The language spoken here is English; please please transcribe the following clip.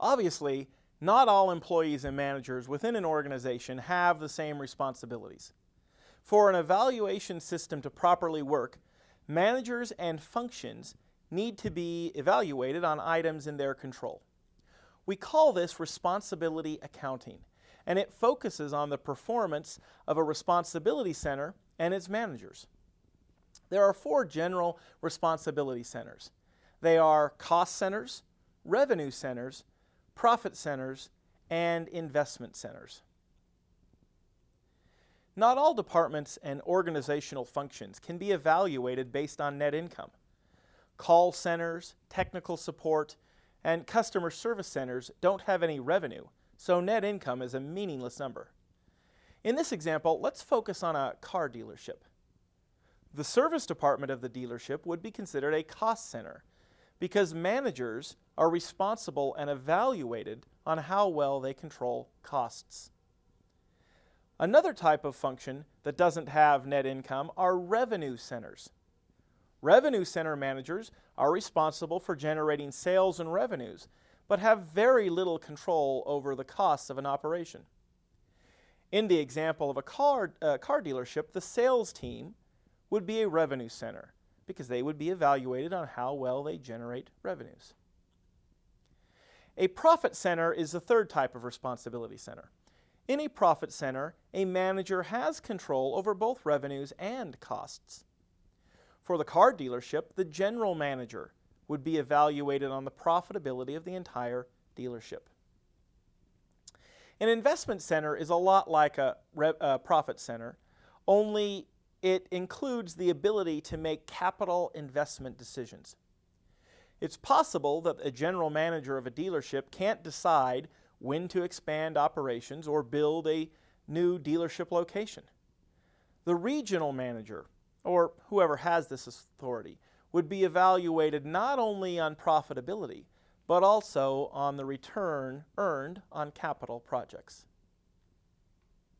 Obviously, not all employees and managers within an organization have the same responsibilities. For an evaluation system to properly work, managers and functions need to be evaluated on items in their control. We call this responsibility accounting, and it focuses on the performance of a responsibility center and its managers. There are four general responsibility centers. They are cost centers, revenue centers, profit centers, and investment centers. Not all departments and organizational functions can be evaluated based on net income. Call centers, technical support, and customer service centers don't have any revenue, so net income is a meaningless number. In this example, let's focus on a car dealership. The service department of the dealership would be considered a cost center because managers are responsible and evaluated on how well they control costs. Another type of function that doesn't have net income are revenue centers. Revenue center managers are responsible for generating sales and revenues, but have very little control over the costs of an operation. In the example of a car, uh, car dealership, the sales team would be a revenue center because they would be evaluated on how well they generate revenues. A profit center is the third type of responsibility center. In a profit center, a manager has control over both revenues and costs. For the car dealership, the general manager would be evaluated on the profitability of the entire dealership. An investment center is a lot like a, a profit center, only it includes the ability to make capital investment decisions. It's possible that a general manager of a dealership can't decide when to expand operations or build a new dealership location. The regional manager, or whoever has this authority, would be evaluated not only on profitability, but also on the return earned on capital projects.